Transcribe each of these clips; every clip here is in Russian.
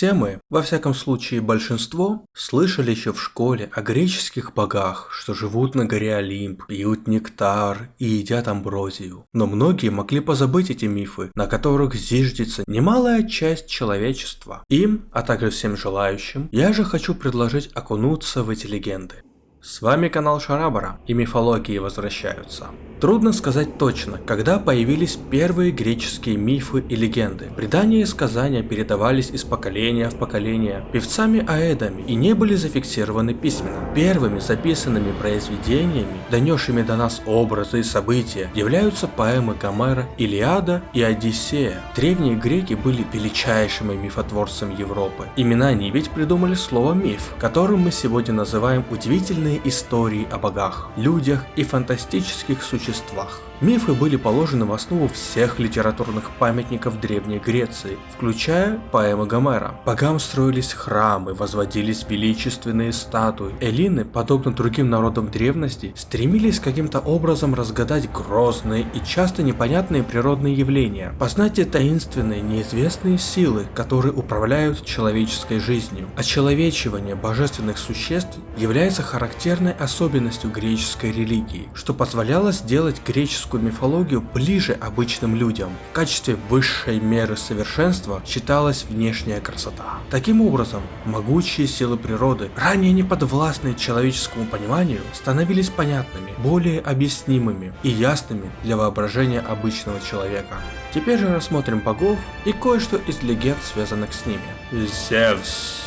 Все мы, во всяком случае большинство, слышали еще в школе о греческих богах, что живут на горе Олимп, пьют нектар и едят амброзию. Но многие могли позабыть эти мифы, на которых зиждется немалая часть человечества. Им, а также всем желающим, я же хочу предложить окунуться в эти легенды. С вами канал Шарабара, и мифологии возвращаются. Трудно сказать точно, когда появились первые греческие мифы и легенды. Предания и сказания передавались из поколения в поколение певцами-аэдами и не были зафиксированы письменно. Первыми записанными произведениями, донесшими до нас образы и события, являются поэмы Гомера «Илиада» и «Одиссея». Древние греки были величайшими мифотворцами Европы. Именно они ведь придумали слово «миф», которым мы сегодня называем удивительные истории о богах, людях и фантастических существах. Мифы были положены в основу всех литературных памятников Древней Греции, включая поэмы Гомера. Богам строились храмы, возводились величественные статуи. Эллины, подобно другим народам древности, стремились каким-то образом разгадать грозные и часто непонятные природные явления, познать таинственные, неизвестные силы, которые управляют человеческой жизнью. Очеловечивание божественных существ является характерной особенностью греческой религии, что позволяло сделать греческую греческую мифологию ближе обычным людям. В качестве высшей меры совершенства считалась внешняя красота. Таким образом, могучие силы природы, ранее не подвластные человеческому пониманию, становились понятными, более объяснимыми и ясными для воображения обычного человека. Теперь же рассмотрим богов и кое-что из легенд, связанных с ними. Зевс.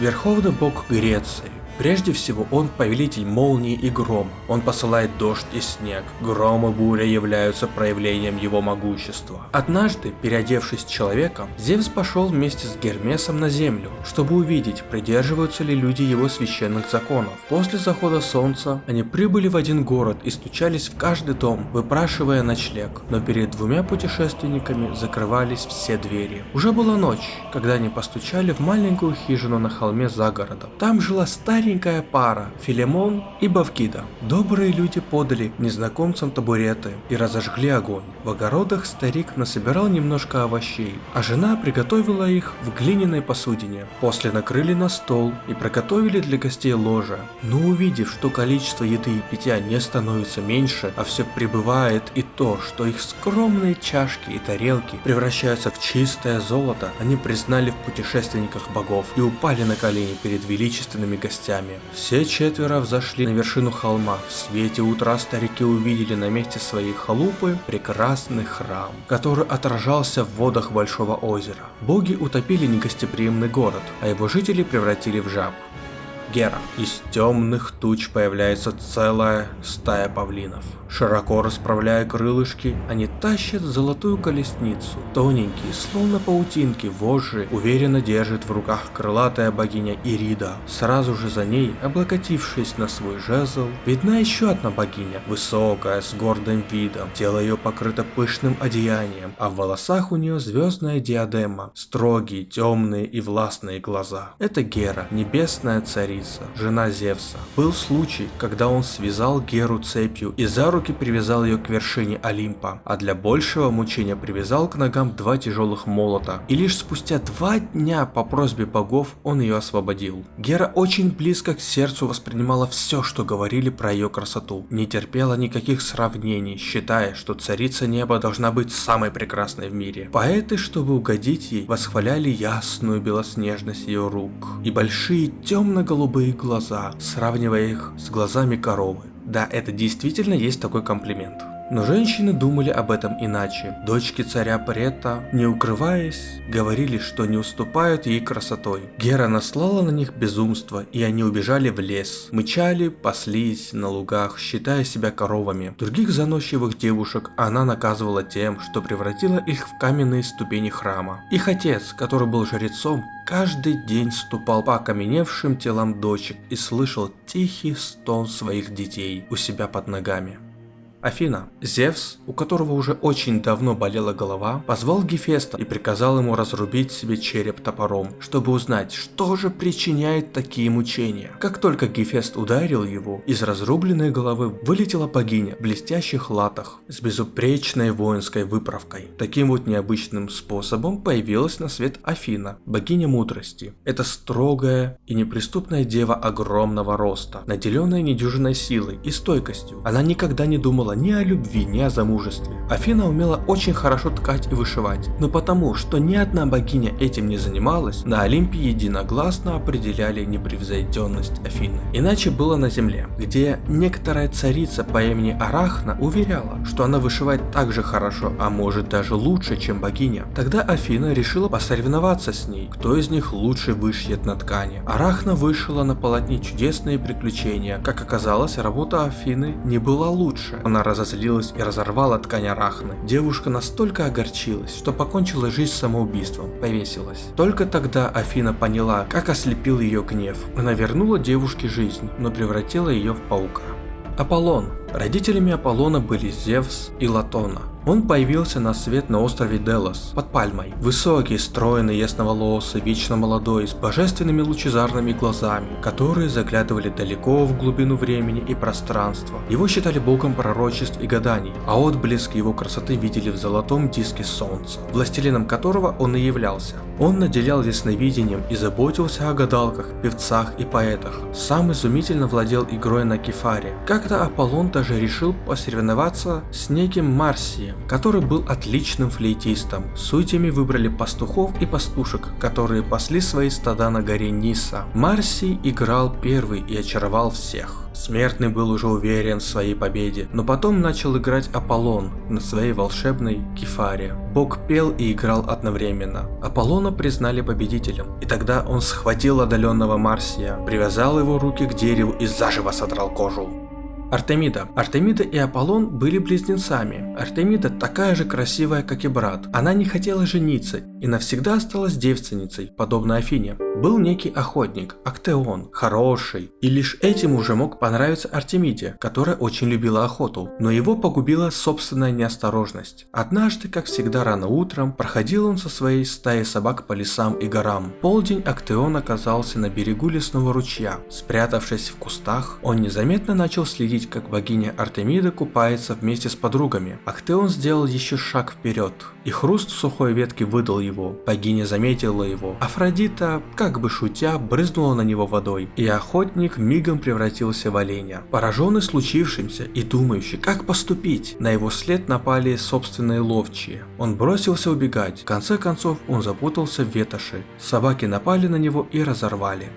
Верховный бог Греции, Прежде всего, он повелитель молнии и грома. Он посылает дождь и снег. Гром и буря являются проявлением его могущества. Однажды, переодевшись человеком, Зевс пошел вместе с Гермесом на землю, чтобы увидеть, придерживаются ли люди его священных законов. После захода солнца они прибыли в один город и стучались в каждый дом, выпрашивая ночлег. Но перед двумя путешественниками закрывались все двери. Уже была ночь, когда они постучали в маленькую хижину на холме за городом. Там жила старая старенькая пара, Филимон и Бавкида. Добрые люди подали незнакомцам табуреты и разожгли огонь. В огородах старик насобирал немножко овощей, а жена приготовила их в глиняной посудине. После накрыли на стол и приготовили для гостей ложе. Но увидев, что количество еды и питья не становится меньше, а все прибывает и то, что их скромные чашки и тарелки превращаются в чистое золото, они признали в путешественниках богов и упали на колени перед величественными гостями гостями. Все четверо взошли на вершину холма. В свете утра старики увидели на месте своей халупы прекрасный храм, который отражался в водах большого озера. Боги утопили негостеприимный город, а его жители превратили в жаб. Гера. Из темных туч появляется целая стая павлинов. Широко расправляя крылышки, они тащат золотую колесницу. Тоненькие, словно паутинки, вожжи уверенно держит в руках крылатая богиня Ирида. Сразу же за ней, облокотившись на свой жезл, видна еще одна богиня, высокая, с гордым видом. Тело ее покрыто пышным одеянием, а в волосах у нее звездная диадема, строгие, темные и властные глаза. Это Гера, небесная царица, жена Зевса. Был случай, когда он связал Геру цепью и за руки привязал ее к вершине Олимпа, а для большего мучения привязал к ногам два тяжелых молота. И лишь спустя два дня по просьбе богов он ее освободил. Гера очень близко к сердцу воспринимала все, что говорили про ее красоту. Не терпела никаких сравнений, считая, что царица неба должна быть самой прекрасной в мире. Поэты, чтобы угодить ей, восхваляли ясную белоснежность ее рук и большие темно-голубые глаза, сравнивая их с глазами коровы. Да, это действительно есть такой комплимент. Но женщины думали об этом иначе. Дочки царя Прета, не укрываясь, говорили, что не уступают ей красотой. Гера наслала на них безумство, и они убежали в лес. Мычали, паслись на лугах, считая себя коровами. Других заносчивых девушек она наказывала тем, что превратила их в каменные ступени храма. Их отец, который был жрецом, каждый день ступал по окаменевшим телам дочек и слышал тихий стон своих детей у себя под ногами. Афина. Зевс, у которого уже очень давно болела голова, позвал Гефеста и приказал ему разрубить себе череп топором, чтобы узнать, что же причиняет такие мучения. Как только Гефест ударил его, из разрубленной головы вылетела богиня в блестящих латах с безупречной воинской выправкой. Таким вот необычным способом появилась на свет Афина, богиня мудрости. Это строгая и неприступная дева огромного роста, наделенная недюжиной силой и стойкостью. Она никогда не думала ни о любви, ни о замужестве. Афина умела очень хорошо ткать и вышивать, но потому, что ни одна богиня этим не занималась, на Олимпе единогласно определяли непревзойденность Афины. Иначе было на земле, где некоторая царица по имени Арахна уверяла, что она вышивает так же хорошо, а может даже лучше, чем богиня. Тогда Афина решила посоревноваться с ней, кто из них лучше вышьет на ткани. Арахна вышила на полотне чудесные приключения. Как оказалось, работа Афины не была лучше. Она разозлилась и разорвала ткань Арахны. Девушка настолько огорчилась, что покончила жизнь самоубийством, повесилась. Только тогда Афина поняла, как ослепил ее гнев. Она вернула девушке жизнь, но превратила ее в паука. Аполлон. Родителями Аполлона были Зевс и Латона. Он появился на свет на острове Делос, под пальмой. Высокий, стройный, ясноволосый, вечно молодой, с божественными лучезарными глазами, которые заглядывали далеко в глубину времени и пространства. Его считали богом пророчеств и гаданий, а отблеск его красоты видели в золотом диске солнца, властелином которого он и являлся. Он наделял ясновидением и заботился о гадалках, певцах и поэтах. Сам изумительно владел игрой на кефаре. Как-то Аполлон даже решил посоревноваться с неким Марсием, который был отличным флейтистом. Судьями выбрали пастухов и пастушек, которые пасли свои стада на горе Ниса. Марси играл первый и очаровал всех. Смертный был уже уверен в своей победе, но потом начал играть Аполлон на своей волшебной кефаре. Бог пел и играл одновременно. Аполлона признали победителем, и тогда он схватил отдаленного Марсия, привязал его руки к дереву и заживо содрал кожу. Артемида. Артемида и Аполлон были близнецами. Артемида такая же красивая, как и брат. Она не хотела жениться и навсегда осталась девственницей, подобно Афине. Был некий охотник, Актеон, хороший, и лишь этим уже мог понравиться Артемиде, которая очень любила охоту, но его погубила собственная неосторожность. Однажды, как всегда рано утром, проходил он со своей стаей собак по лесам и горам. полдень Актеон оказался на берегу лесного ручья. Спрятавшись в кустах, он незаметно начал следить, как богиня Артемида купается вместе с подругами. Актеон сделал еще шаг вперед, и хруст сухой ветки выдал его. Богиня заметила его. Афродита, как бы шутя, брызнула на него водой, и охотник мигом превратился в оленя. Пораженный случившимся и думающий, как поступить, на его след напали собственные ловчие. Он бросился убегать, в конце концов он запутался в ветоши. Собаки напали на него и разорвали.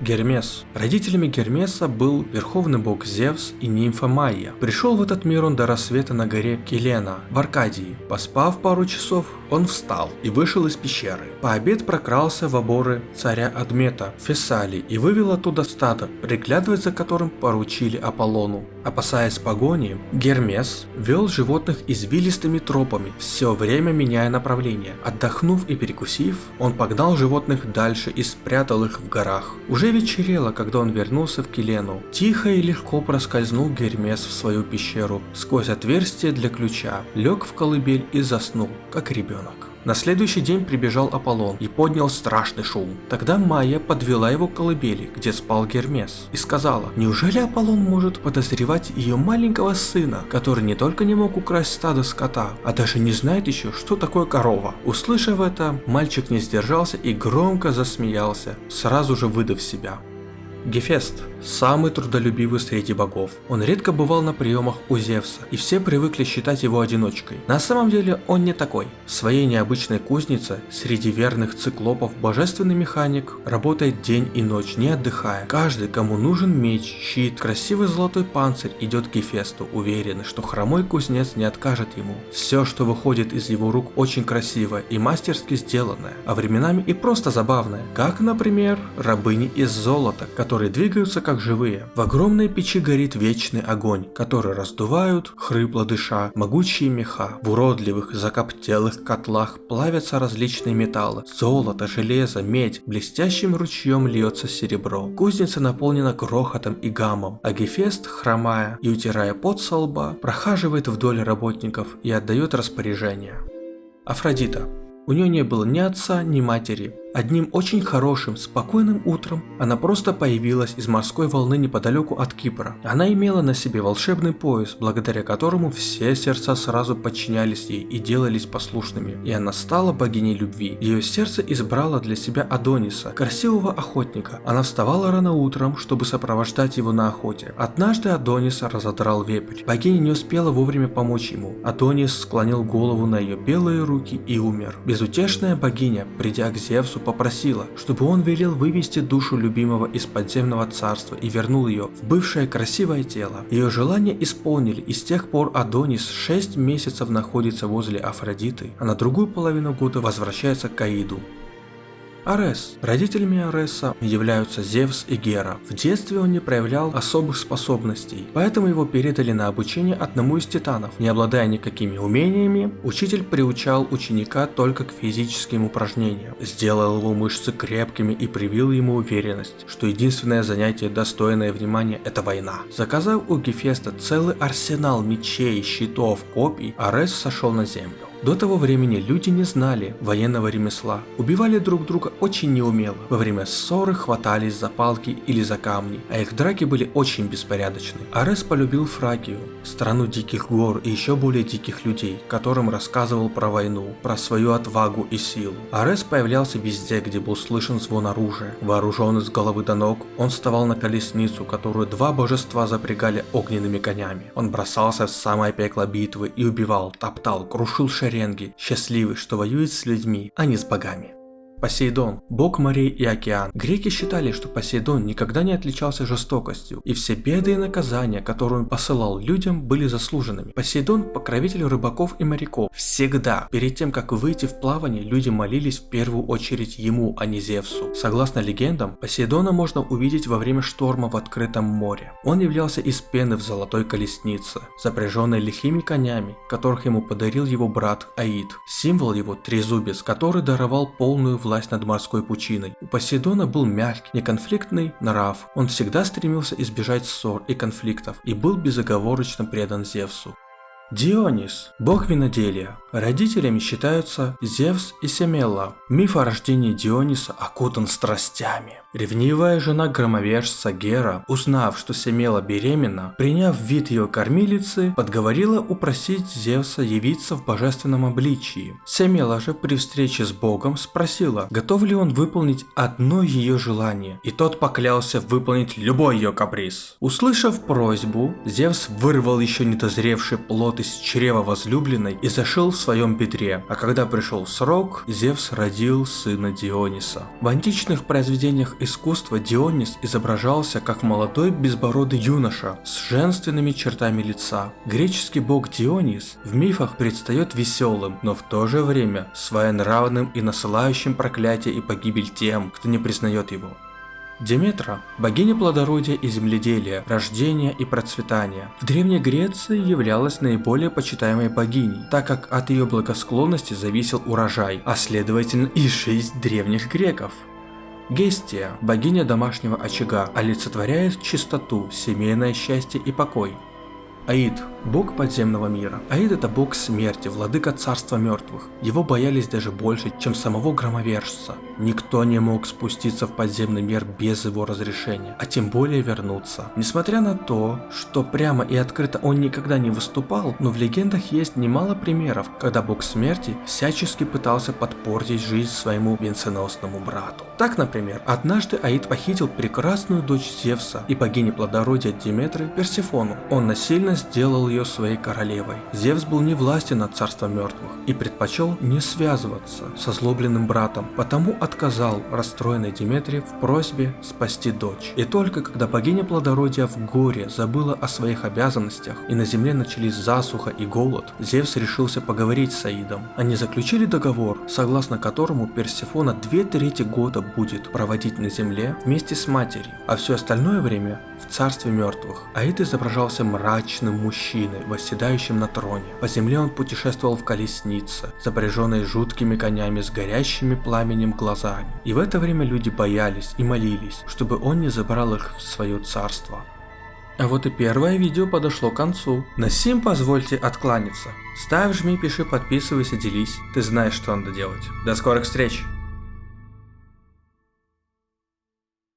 Гермес. Родителями Гермеса был верховный бог Зевс и нимфа Майя. Пришел в этот мир он до рассвета на горе Келена, в Аркадии. Поспав пару часов, он встал и вышел из пещеры. По обед прокрался в оборы царя Адмета, Фессалии, и вывел оттуда стадо, приглядывать за которым поручили Аполлону. Опасаясь погони, Гермес вел животных извилистыми тропами, все время меняя направление. Отдохнув и перекусив, он погнал животных дальше и спрятал их в горах. Уже вечерело, когда он вернулся в Келену. Тихо и легко проскользнул Гермес в свою пещеру сквозь отверстие для ключа, лег в колыбель и заснул, как ребенок ребенок. На следующий день прибежал Аполлон и поднял страшный шум. Тогда Майя подвела его к колыбели, где спал Гермес, и сказала, неужели Аполлон может подозревать ее маленького сына, который не только не мог украсть стадо скота, а даже не знает еще, что такое корова. Услышав это, мальчик не сдержался и громко засмеялся, сразу же выдав себя. Гефест – самый трудолюбивый среди богов. Он редко бывал на приемах у Зевса, и все привыкли считать его одиночкой. На самом деле он не такой. В своей необычной кузнице, среди верных циклопов, божественный механик работает день и ночь, не отдыхая. Каждый, кому нужен меч, щит, красивый золотой панцирь, идет к Гефесту, уверенный, что хромой кузнец не откажет ему. Все, что выходит из его рук, очень красивое и мастерски сделанное, а временами и просто забавное. Как, например, рабыни из золота, которые которые двигаются как живые. В огромной печи горит вечный огонь, который раздувают, хрипло дыша, могучие меха. В уродливых закоптелых котлах плавятся различные металлы. Золото, железо, медь, блестящим ручьем льется серебро. Кузница наполнена грохотом и гамом, а Гефест, хромая и утирая пот со лба, прохаживает вдоль работников и отдает распоряжение. Афродита. У нее не было ни отца, ни матери, Одним очень хорошим, спокойным утром она просто появилась из морской волны неподалеку от Кипра. Она имела на себе волшебный пояс, благодаря которому все сердца сразу подчинялись ей и делались послушными. И она стала богиней любви. Ее сердце избрало для себя Адониса, красивого охотника. Она вставала рано утром, чтобы сопровождать его на охоте. Однажды Адониса разодрал вепрь. Богиня не успела вовремя помочь ему. Адонис склонил голову на ее белые руки и умер. Безутешная богиня, придя к Зевсу попросила, чтобы он велел вывести душу любимого из подземного царства и вернул ее в бывшее красивое тело. Ее желание исполнили, и с тех пор Адонис 6 месяцев находится возле Афродиты, а на другую половину года возвращается к Аиду. Арес. Родителями Ареса являются Зевс и Гера. В детстве он не проявлял особых способностей, поэтому его передали на обучение одному из титанов. Не обладая никакими умениями, учитель приучал ученика только к физическим упражнениям, сделал его мышцы крепкими и привил ему уверенность, что единственное занятие достойное внимания это война. Заказав у Гефеста целый арсенал мечей, щитов, копий, Арес сошел на землю. До того времени люди не знали военного ремесла, убивали друг друга очень неумело, во время ссоры хватались за палки или за камни, а их драки были очень беспорядочны. Арес полюбил Фракию, страну диких гор и еще более диких людей, которым рассказывал про войну, про свою отвагу и силу. Арес появлялся везде, где был слышен звон оружия. Вооруженный с головы до ног, он вставал на колесницу, которую два божества запрягали огненными конями. Он бросался в самое пекло битвы и убивал, топтал, крушил шеи шеренги, счастливый, что воюет с людьми, а не с богами. Посейдон – бог морей и океан. Греки считали, что Посейдон никогда не отличался жестокостью, и все беды и наказания, которые он посылал людям, были заслуженными. Посейдон – покровитель рыбаков и моряков. Всегда, перед тем, как выйти в плавание, люди молились в первую очередь ему, а не Зевсу. Согласно легендам, Посейдона можно увидеть во время шторма в открытом море. Он являлся из пены в золотой колеснице, запряженной лихими конями, которых ему подарил его брат Аид. Символ его – трезубец, который даровал полную власть власть над морской пучиной. У Посейдона был мягкий, неконфликтный нрав. Он всегда стремился избежать ссор и конфликтов и был безоговорочно предан Зевсу. Дионис – бог виноделия. Родителями считаются Зевс и Семела. Миф о рождении Диониса окутан страстями. Ревнивая жена громовержца Гера, узнав, что Семела беременна, приняв вид ее кормилицы, подговорила упросить Зевса явиться в божественном обличии. Семела же при встрече с богом спросила, готов ли он выполнить одно ее желание, и тот поклялся выполнить любой ее каприз. Услышав просьбу, Зевс вырвал еще недозревший плод из чрева возлюбленной и зашел в своем бедре, а когда пришел срок, Зевс родил сына Диониса. В античных произведениях искусства Дионис изображался как молодой безбородый юноша с женственными чертами лица. Греческий бог Дионис в мифах предстает веселым, но в то же время своенравным и насылающим проклятие и погибель тем, кто не признает его. Деметра – богиня плодородия и земледелия, рождения и процветания. В Древней Греции являлась наиболее почитаемой богиней, так как от ее благосклонности зависел урожай, а следовательно и жизнь древних греков. Гестия, богиня домашнего очага, олицетворяет чистоту, семейное счастье и покой. Аид – бог подземного мира. Аид – это бог смерти, владыка царства мертвых. Его боялись даже больше, чем самого громовержца. Никто не мог спуститься в подземный мир без его разрешения, а тем более вернуться. Несмотря на то, что прямо и открыто он никогда не выступал, но в легендах есть немало примеров, когда бог смерти всячески пытался подпортить жизнь своему венценосному брату. Так, например, однажды Аид похитил прекрасную дочь Зевса и богини плодородия Диметры Персифону. Он насильно сделал ее ее своей королевой. Зевс был не властен над царством мертвых и предпочел не связываться со злобленным братом, потому отказал расстроенной Диметре в просьбе спасти дочь. И только когда богиня плодородия в горе забыла о своих обязанностях и на земле начались засуха и голод, Зевс решился поговорить с Аидом. Они заключили договор, согласно которому Персефона две трети года будет проводить на земле вместе с матерью, а все остальное время в царстве мертвых. Аид изображался мрачным мужчиной, восседающим на троне. По земле он путешествовал в колеснице, запряженной жуткими конями с горящими пламенем глазами. И в это время люди боялись и молились, чтобы он не забрал их в свое царство. А вот и первое видео подошло к концу. На сим позвольте откланяться. Ставь, жми, пиши, подписывайся, делись. Ты знаешь, что надо делать. До скорых встреч!